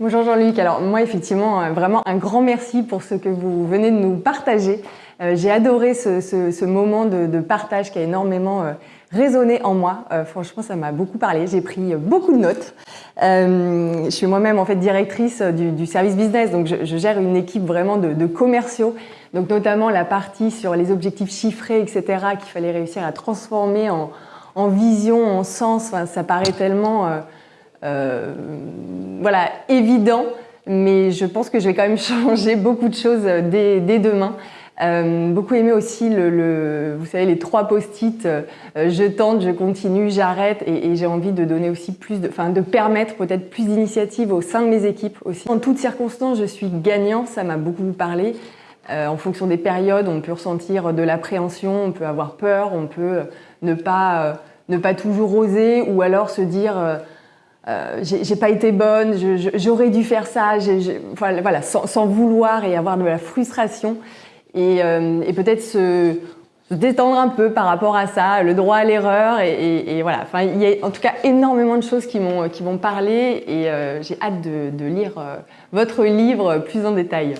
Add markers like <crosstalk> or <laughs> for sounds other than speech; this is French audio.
Bonjour Jean-Luc. Alors moi effectivement euh, vraiment un grand merci pour ce que vous venez de nous partager. Euh, j'ai adoré ce, moment de, partage qui a énormément euh, résonné en moi. franchement ça m'a beaucoup parlé. J'ai pris beaucoup de notes. je suis moi-même en fait directrice du, service business donc je, gère une équipe vraiment de, commerciaux. Donc notamment la partie sur les objectifs chiffrés etc qu'il fallait réussir à transformer en, en vision, en sens. Enfin, ça paraît tellement euh, voilà, évident, mais je pense que je vais quand même <laughs> changer beaucoup de choses dès, demain. Euh, beaucoup aimé aussi le, vous savez, les trois post-it, euh, je tente, je continue, j'arrête et, j'ai envie de donner aussi plus, de, enfin de permettre peut-être plus d'initiatives au sein de mes équipes aussi. En toutes circonstances, je suis gagnant, ça m'a beaucoup parlé. en fonction des périodes, on peut ressentir de l'appréhension, on peut avoir peur, on peut ne pas, ne pas toujours oser ou alors se dire euh, j'ai pas été bonne, j'aurais dû faire ça, voilà, sans, vouloir et avoir de la frustration. Et, euh, peut-être se, détendre un peu par rapport à ça, le droit à l'erreur. Et, voilà, enfin, il y a en tout cas énormément de choses qui vont parler et euh, j'ai hâte de, de lire votre livre plus en détail.